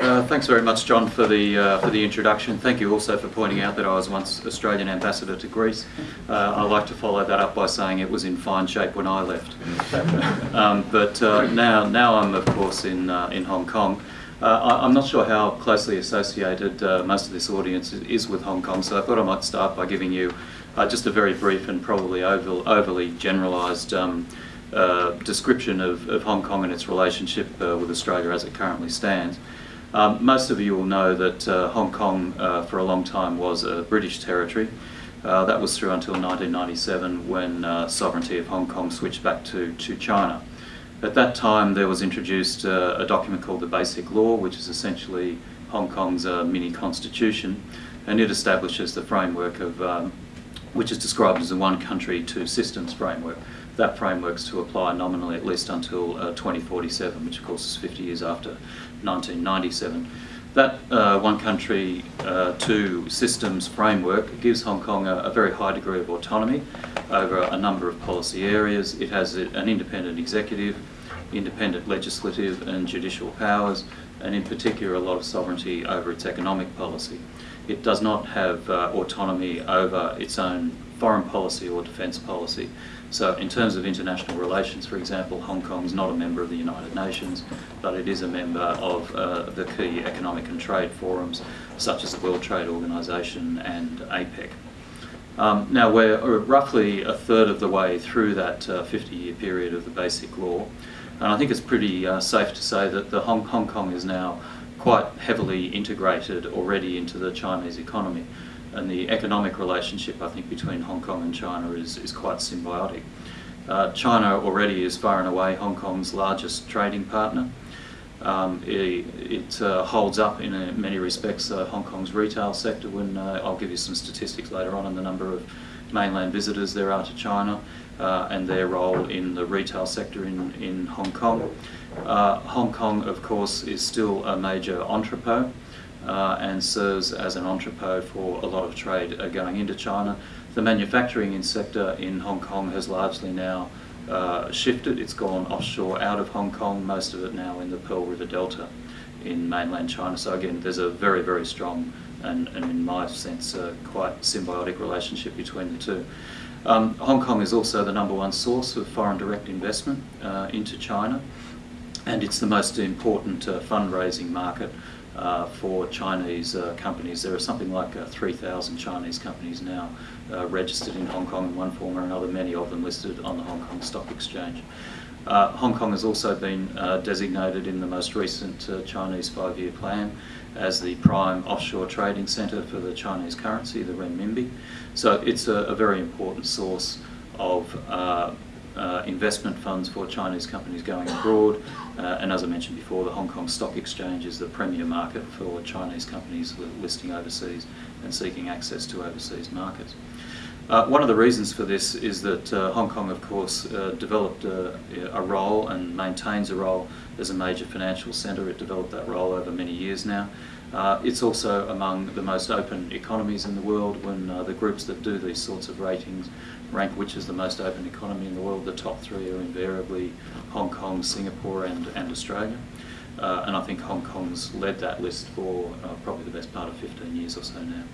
Uh, thanks very much, John, for the uh, for the introduction. Thank you also for pointing out that I was once Australian ambassador to Greece. Uh, I like to follow that up by saying it was in fine shape when I left. um, but uh, now, now I'm of course in uh, in Hong Kong. Uh, I, am not sure how closely associated most of this audience is with Hong Kong, so I thought I might start by giving you just a very brief and probably over, overly generalised. Um, uh, description of, of, Hong Kong and its relationship uh, with Australia as it currently stands. Um, most of you will know that uh, Hong Kong uh, for a long time was a British territory. Uh, that was through until 1997 when uh, sovereignty of Hong Kong switched back to, to China. At that time there was introduced uh, a document called the Basic Law which is essentially Hong Kong's uh, mini constitution and it establishes the framework of um, which is described as the one country two systems framework. That framework's to apply nominally at least until 2047 which of course is 50 years after 1997. That uh, one country, uh, two systems framework gives Hong Kong a, a, very high degree of autonomy over a number of policy areas. It has an independent executive, independent legislative and judicial powers, and in particular a lot of sovereignty over its economic policy. It does not have uh, autonomy over its own foreign policy or defence policy. So in terms of international relations, for example, Hong Kong is not a member of the United Nations, but it is a member of uh, the key economic and trade forums, such as the World Trade Organization and APEC. Um, now we're roughly a third of the way through that 50-year uh, period of the Basic Law, and I think it's pretty uh, safe to say that the Hong, Hong Kong is now quite heavily integrated already into the Chinese economy and the economic relationship I think between Hong Kong and China is, is quite symbiotic. Uh, China already is far and away Hong Kong's largest trading partner. Um, it, it uh, holds up in uh, many respects uh, Hong Kong's retail sector when uh, I'll give you some statistics later on on the number of mainland visitors there are to China uh, and their role in the retail sector in, in Hong Kong. Hong Kong of course is still a major entrepot uh, and serves as an entrepot for a lot of trade uh, going into China. The manufacturing sector in Hong Kong has largely now uh, shifted. It's gone offshore out of Hong Kong, most of it now in the Pearl River Delta in mainland China. So again, there's a very, very strong and, and in my sense, uh, quite symbiotic relationship between the two. Um, Hong Kong is also the number one source of foreign direct investment uh, into China and it's the most important uh, fundraising market uh, for Chinese uh, companies. There are something like uh, 3,000 Chinese companies now uh, registered in Hong Kong in one form or another, many of them listed on the Hong Kong Stock Exchange. Uh, Hong Kong has also been designated in the most recent Chinese five-year plan as the prime offshore trading centre for the Chinese currency, the renminbi. So it's a, a very important source of uh, investment funds for Chinese companies going abroad. Uh, and as I mentioned before, the Hong Kong Stock Exchange is the premier market for Chinese companies listing overseas and seeking access to overseas markets. Uh, one of the reasons for this is that uh, Hong Kong, of course, uh, developed a, a, role and maintains a role as a major financial centre. It developed that role over many years now. Uh, it's also among the most open economies in the world when uh, the groups that do these sorts of ratings rank which is the most open economy in the world. The top three are invariably Hong Kong, Singapore and, and Australia. Uh, and I think Hong Kong's led that list for uh, probably the best part of 15 years or so now.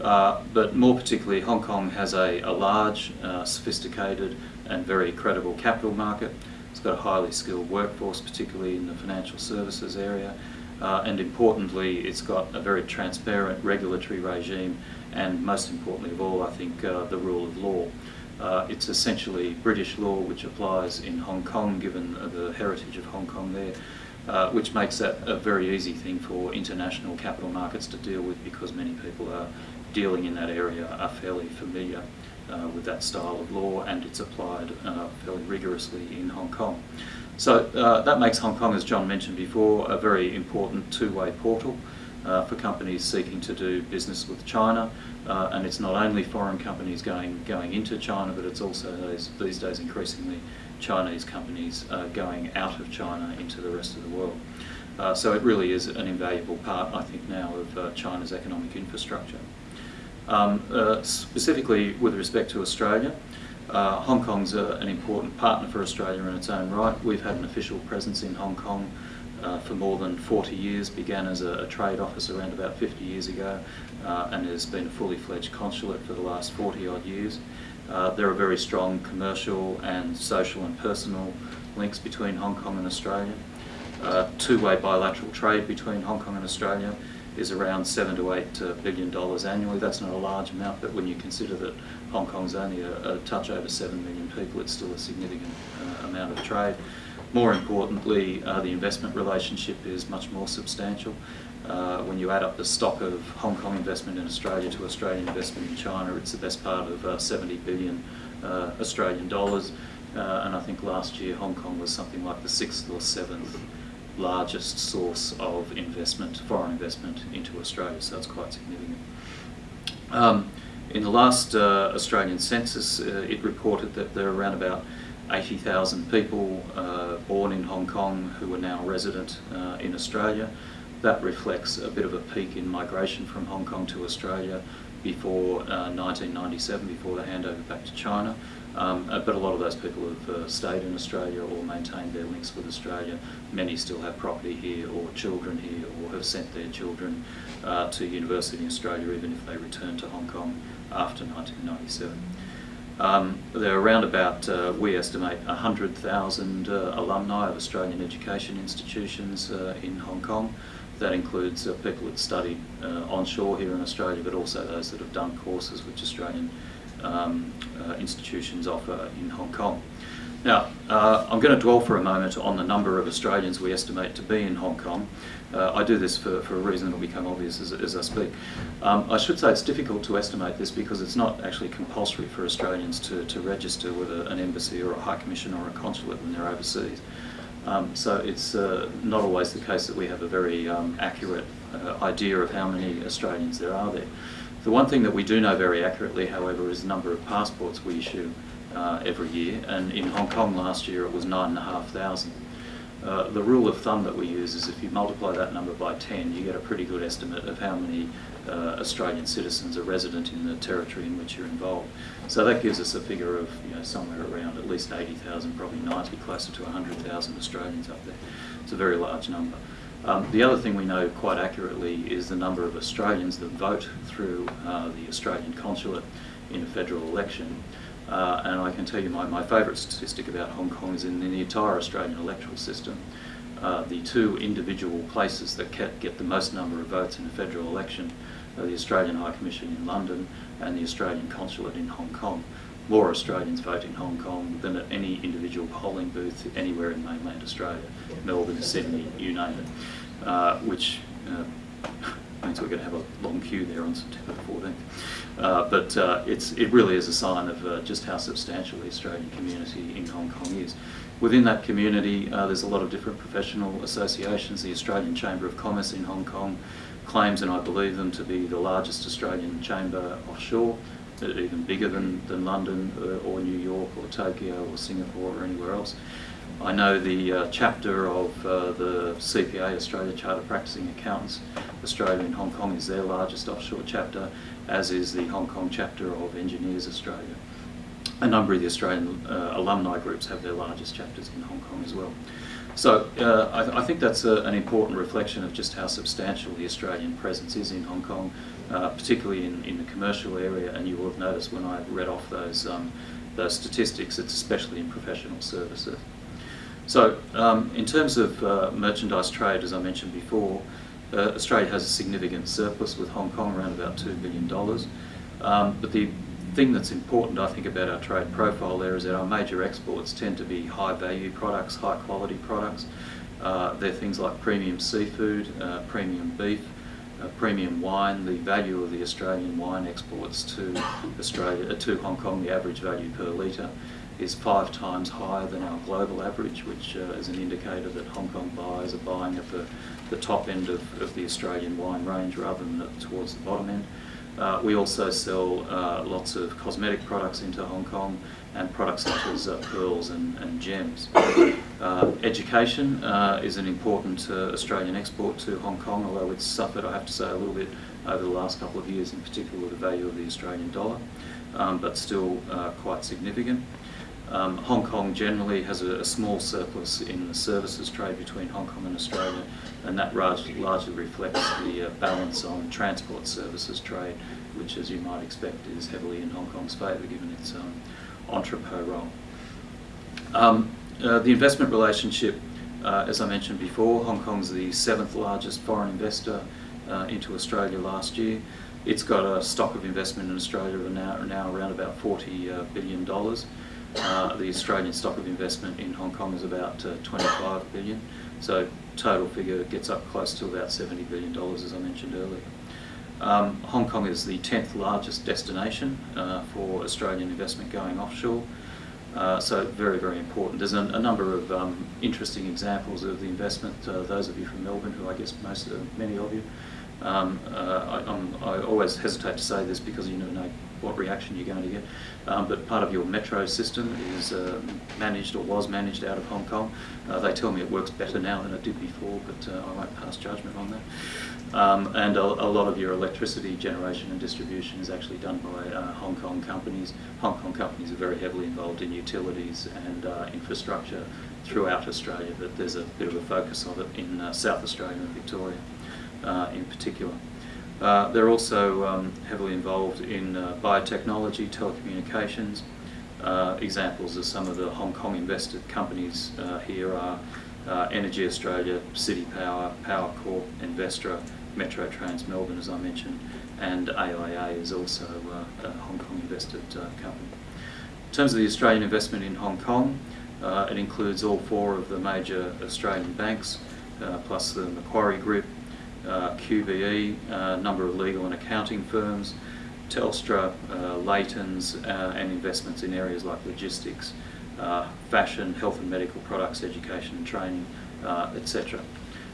Uh, but more particularly, Hong Kong has a, a large, uh, sophisticated and very credible capital market. It's got a highly skilled workforce, particularly in the financial services area. Uh, and importantly, it's got a very transparent regulatory regime and most importantly of all, I think, uh, the rule of law. Uh, it's essentially British law which applies in Hong Kong, given the heritage of Hong Kong there, uh, which makes that a very easy thing for international capital markets to deal with because many people are dealing in that area are fairly familiar uh, with that style of law and it's applied uh, fairly rigorously in Hong Kong. So uh, that makes Hong Kong, as John mentioned before, a very important two-way portal uh, for companies seeking to do business with China. Uh, and it's not only foreign companies going, going into China, but it's also these, these days increasingly Chinese companies uh, going out of China into the rest of the world. Uh, so it really is an invaluable part, I think, now of uh, China's economic infrastructure. Um, uh, specifically with respect to Australia, Hong Kong's a, an important partner for Australia in its own right. We've had an official presence in Hong Kong uh, for more than 40 years, began as a, a, trade office around about 50 years ago, uh, and has been a fully fledged consulate for the last 40 odd years. Uh, there are very strong commercial and social and personal links between Hong Kong and Australia. Uh, two-way bilateral trade between Hong Kong and Australia is around seven to eight uh, dollars annually. That's not a large amount, but when you consider that Hong Kong's only a, a touch over seven million people, it's still a significant uh, amount of trade. More importantly, uh, the investment relationship is much more substantial. Uh, when you add up the stock of Hong Kong investment in Australia to Australian investment in China, it's the best part of uh, 70 billion uh, Australian dollars. Uh, and I think last year Hong Kong was something like the sixth or seventh largest source of investment, foreign investment into Australia, so it's quite significant. Um, in the last uh, Australian census, it reported that there are around about 80,000 people uh, born in Hong Kong who are now resident uh, in Australia. That reflects a bit of a peak in migration from Hong Kong to Australia before 1997, uh, before the handover back to China. Um, uh, but a lot of those people have uh, stayed in Australia or maintained their links with Australia. Many still have property here or children here or have sent their children uh, to university in Australia even if they return to Hong Kong after 1997. Um, there are around about, uh, we estimate, 100,000 uh, alumni of Australian education institutions uh, in Hong Kong. That includes people that studied onshore here in Australia, but also those that have done courses which Australian um, uh, institutions offer in Hong Kong. Now, uh, I'm going to dwell for a moment on the number of Australians we estimate to be in Hong Kong. Uh, I do this for, for a reason that will become obvious as, as I speak. Um, I should say it's difficult to estimate this because it's not actually compulsory for Australians to, to register with a, an embassy or a high commission or a consulate when they're overseas. Um, so it's uh, not always the case that we have a very um, accurate uh, idea of how many Australians there are there. The one thing that we do know very accurately, however, is the number of passports we issue uh, every year, and in Hong Kong last year it was 9,500. Uh, the rule of thumb that we use is if you multiply that number by 10, you get a pretty good estimate of how many uh, Australian citizens are resident in the territory in which you're involved. So that gives us a figure of you know, somewhere around at least 80,000, probably 90, closer to 100,000 Australians up there. It's a very large number. Um, the other thing we know quite accurately is the number of Australians that vote through uh, the Australian consulate in a federal election. Uh, and I can tell you my, my favourite statistic about Hong Kong is in, the entire Australian electoral system. Uh, the two individual places that get the most number of votes in a federal election are the Australian High Commission in London and the Australian Consulate in Hong Kong. More Australians vote in Hong Kong than at any individual polling booth anywhere in mainland Australia, Melbourne, Sydney, you name it uh, which uh, means we're going to have a long queue there on September 14th. Uh, but uh, it's, it really is a sign of uh, just how substantial the Australian community in Hong Kong is. Within that community, uh, there's a lot of different professional associations. The Australian Chamber of Commerce in Hong Kong claims, and I believe them to be the largest Australian chamber offshore, even bigger than, than London or New York or Tokyo or Singapore or anywhere else. I know the uh, chapter of uh, the CPA, Australia Chartered Practicing Accountants, Australia in Hong Kong is their largest offshore chapter, as is the Hong Kong chapter of Engineers Australia. A number of the Australian uh, alumni groups have their largest chapters in Hong Kong as well. So uh, I, th I, think that's a, an important reflection of just how substantial the Australian presence is in Hong Kong, uh, particularly in, in the commercial area, and you will have noticed when I read off those, um, those statistics, it's especially in professional services. So um, in terms of uh, merchandise trade, as I mentioned before, uh, Australia has a significant surplus with Hong Kong, around about $2 billion. Um, but the thing that's important, I think, about our trade profile there is that our major exports tend to be high value products, high quality products. Uh, they're things like premium seafood, uh, premium beef, uh, premium wine. The value of the Australian wine exports to Australia, uh, to Hong Kong, the average value per litre is five times higher than our global average, which uh, is an indicator that Hong Kong buyers are buying at the, the top end of, of the Australian wine range rather than towards the bottom end. Uh, we also sell uh, lots of cosmetic products into Hong Kong and products such as uh, pearls and, and gems. Uh, education uh, is an important Australian export to Hong Kong, although it's suffered, I have to say, a little bit over the last couple of years, in particular with the value of the Australian dollar, um, but still quite significant. Um, Hong Kong generally has a, a, small surplus in the services trade between Hong Kong and Australia, and that largely, largely reflects the uh, balance on transport services trade, which, as you might expect, is heavily in Hong Kong's favour given its um, entrepot role. Um, uh, the investment relationship, uh, as I mentioned before, Hong Kong's the seventh largest foreign investor uh, into Australia last year. It's got a stock of investment in Australia now, now around about 40 uh, billion dollars. Uh, the Australian stock of investment in Hong Kong is about uh, 25 billion. So total figure gets up close to about 70 billion dollars, as I mentioned earlier. Um, Hong Kong is the 10th largest destination uh, for Australian investment going offshore. Uh, so very, very important. There's a, a number of um, interesting examples of the investment. Uh, those of you from Melbourne, who I guess most, many of you, um, uh, I, I, always hesitate to say this because you never know what reaction you're going to get. Um, but part of your metro system is uh, managed or was managed out of Hong Kong. Uh, they tell me it works better now than it did before, but uh, I won't pass judgment on that. Um, and a, a, lot of your electricity generation and distribution is actually done by uh, Hong Kong companies. Hong Kong companies are very heavily involved in utilities and uh, infrastructure throughout Australia, but there's a bit of a focus of it in uh, South Australia and Victoria in particular. Uh, they're also um, heavily involved in uh, biotechnology, telecommunications. Uh, examples of some of the Hong Kong invested companies uh, here are uh, Energy Australia, CitiPower, Power Corp, Envestra, Metro Trains Melbourne as I mentioned, and AIA is also a Hong Kong invested company. In terms of the Australian investment in Hong Kong, it includes all four of the major Australian banks, plus the Macquarie Group, uh, QBE, a uh, number of legal and accounting firms, Telstra, uh, uh, and investments in areas like logistics, uh, fashion, health and medical products, education and training, uh, etc.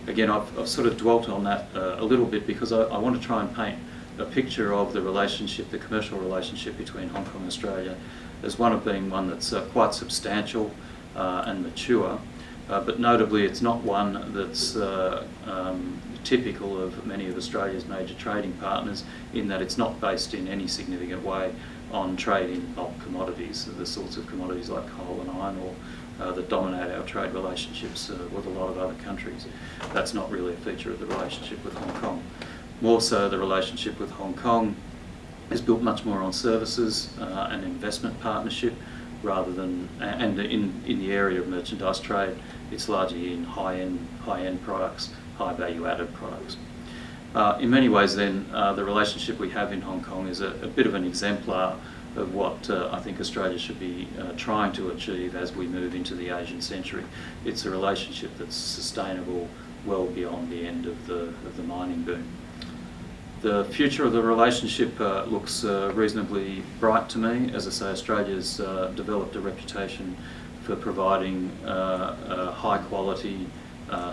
Again, I've, I've, sort of dwelt on that a little bit because I, I, want to try and paint a picture of the relationship, the commercial relationship between Hong Kong and Australia as one of being one that's quite substantial and mature, but notably it's not one that's um, typical of many of Australia's major trading partners in that it's not based in any significant way on trade in bulk commodities, the sorts of commodities like coal and iron ore uh, that dominate our trade relationships uh, with a lot of other countries. That's not really a feature of the relationship with Hong Kong. More so, the relationship with Hong Kong is built much more on services uh, and investment partnership rather than, and in, in the area of merchandise trade, it's largely in high-end high-end products high value added products. Uh, in many ways then, uh, the relationship we have in Hong Kong is a, a bit of an exemplar of what uh, I think Australia should be uh, trying to achieve as we move into the Asian century. It's a relationship that's sustainable well beyond the end of the, of the mining boom. The future of the relationship uh, looks uh, reasonably bright to me. As I say, Australia's developed a reputation for providing high quality,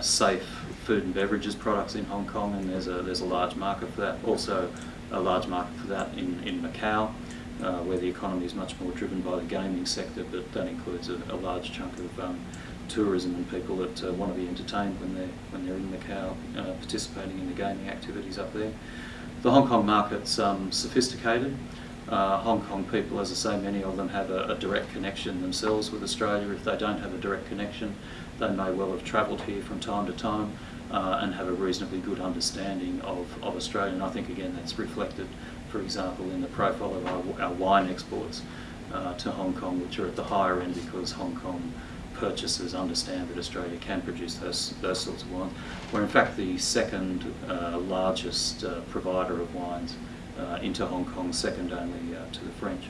safe food and beverages products in Hong Kong, and there's a there's a large market for that. Also, a large market for that in in Macau, uh, where the economy is much more driven by the gaming sector, but that includes a, a large chunk of um, tourism and people that uh, want to be entertained when they're when they're in Macau, uh, participating in the gaming activities up there. The Hong Kong market's um, sophisticated. Uh, Hong Kong people, as I say, many of them have a, a, direct connection themselves with Australia. If they don't have a direct connection, they may well have travelled here from time to time uh, and have a reasonably good understanding of, of Australia. And I think, again, that's reflected, for example, in the profile of our, our wine exports uh, to Hong Kong, which are at the higher end because Hong Kong purchasers understand that Australia can produce those, those sorts of wines. We're in fact the second uh, largest uh, provider of wines uh, into Hong Kong, second only uh, to the French.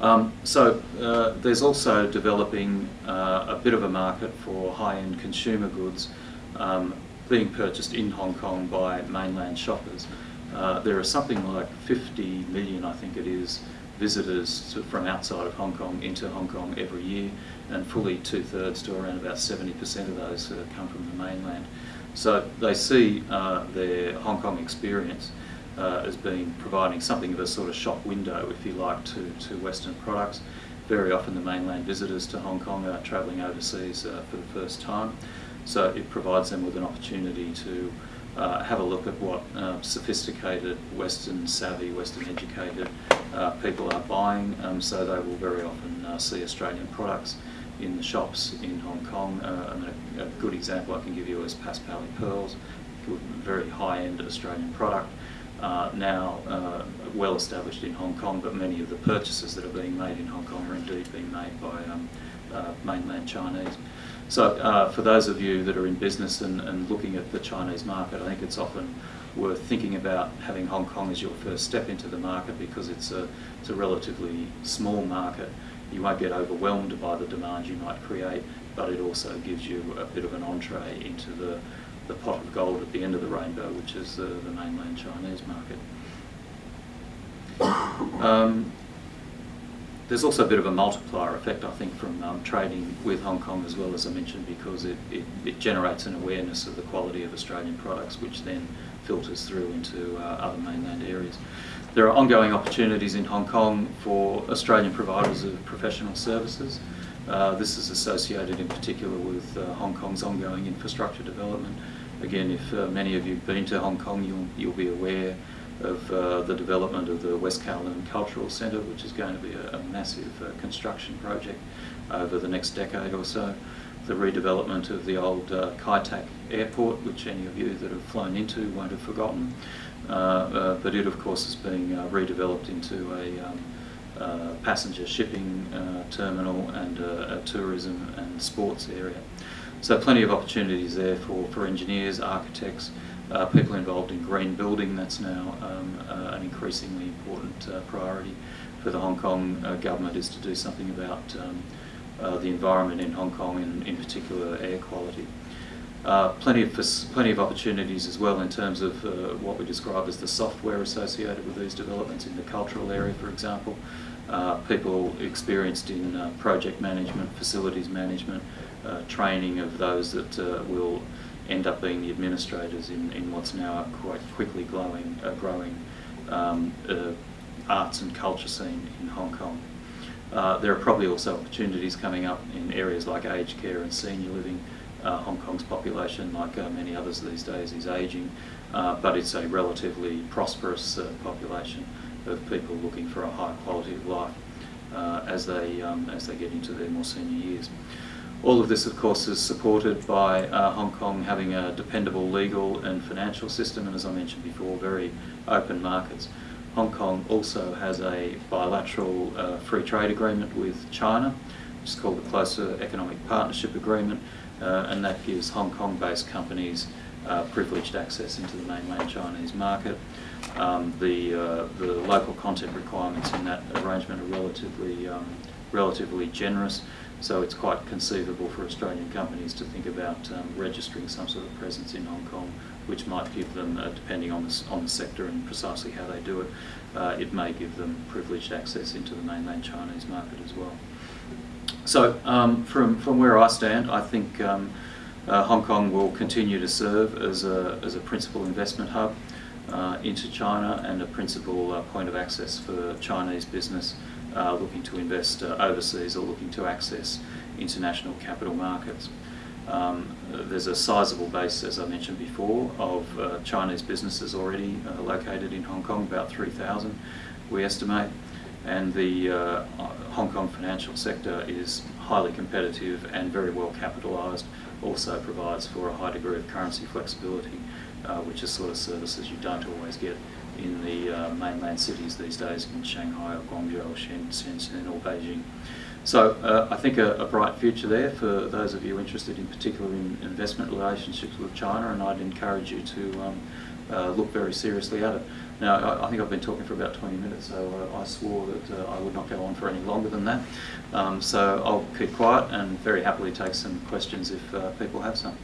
Um, so uh, there's also developing uh, a bit of a market for high-end consumer goods um, being purchased in Hong Kong by mainland shoppers. There are something like 50 million, I think it is, visitors to, from outside of Hong Kong into Hong Kong every year, and fully two-thirds to around about 70% of those uh, come from the mainland. So they see uh, their Hong Kong experience uh, as being providing something of a sort of shop window, if you like, to, to Western products. Very often the mainland visitors to Hong Kong are travelling overseas uh, for the first time. So it provides them with an opportunity to uh, have a look at what uh, sophisticated, Western savvy, Western educated uh, people are buying. Um, so they will very often uh, see Australian products in the shops in Hong Kong. Uh, and a, a, good example I can give you is Paspaley Pearls, very high-end Australian product. Uh, now uh, well established in Hong Kong, but many of the purchases that are being made in Hong Kong are indeed being made by um, uh, mainland Chinese. So uh, for those of you that are in business and, and, looking at the Chinese market, I think it's often worth thinking about having Hong Kong as your first step into the market because it's a, it's a relatively small market. You won't get overwhelmed by the demand you might create, but it also gives you a bit of an entree into the the pot of gold at the end of the rainbow, which is the, the mainland Chinese market. Um, there's also a bit of a multiplier effect, I think, from um, trading with Hong Kong as well, as I mentioned, because it, it, it, generates an awareness of the quality of Australian products, which then filters through into uh, other mainland areas. There are ongoing opportunities in Hong Kong for Australian providers of professional services. Uh, this is associated in particular with uh, Hong Kong's ongoing infrastructure development. Again, if uh, many of you have been to Hong Kong, you'll, you'll be aware of uh, the development of the West Kowloon Cultural Centre, which is going to be a, a massive uh, construction project over the next decade or so. The redevelopment of the old uh, Kai Tak Airport, which any of you that have flown into won't have forgotten. But it, of course, is being redeveloped into a um, uh, passenger shipping uh, terminal and a, a, tourism and sports area. So plenty of opportunities there for, for engineers, architects, uh, people involved in green building. That's now um, uh, an increasingly important uh, priority for the Hong Kong government is to do something about um, the environment in Hong Kong and in particular air quality. Uh, plenty of plenty of opportunities as well in terms of uh, what we describe as the software associated with these developments in the cultural area, for example. Uh, people experienced in uh, project management, facilities management, uh, training of those that will end up being the administrators in, in what's now a quite quickly growing, growing um, arts and culture scene in Hong Kong. there are probably also opportunities coming up in areas like aged care and senior living, uh, Hong Kong's population, like uh, many others these days, is ageing, uh, but it's a relatively prosperous uh, population of people looking for a high quality of life uh, as they um, as they get into their more senior years. All of this, of course, is supported by uh, Hong Kong having a dependable legal and financial system, and as I mentioned before, very open markets. Hong Kong also has a bilateral free trade agreement with China, which is called the Closer Economic Partnership Agreement, and that gives Hong Kong-based companies uh, privileged access into the mainland Chinese market. Um, the, uh, the local content requirements in that arrangement are relatively, um, relatively generous, so it's quite conceivable for Australian companies to think about um, registering some sort of presence in Hong Kong, which might give them, uh, depending on the, on the sector and precisely how they do it, uh, it may give them privileged access into the mainland Chinese market as well. So um, from, from where I stand, I think um, uh, Hong Kong will continue to serve as a, as a principal investment hub uh, into China and a principal uh, point of access for Chinese business uh, looking to invest uh, overseas or looking to access international capital markets. Um, there's a sizable base, as I mentioned before, of uh, Chinese businesses already located in Hong Kong, about 3,000 we estimate and the uh, Hong Kong financial sector is highly competitive and very well capitalised, also provides for a high degree of currency flexibility, uh, which is sort of services you don't always get in the uh, mainland cities these days in Shanghai or Guangzhou or Shenzhen or Beijing. So uh, I think a, a, bright future there for those of you interested in particular in investment relationships with China and I'd encourage you to um, uh, look very seriously at it. Now, I, I, think I've been talking for about 20 minutes, so uh, I swore that uh, I would not go on for any longer than that. Um, so I'll keep quiet and very happily take some questions if uh, people have some.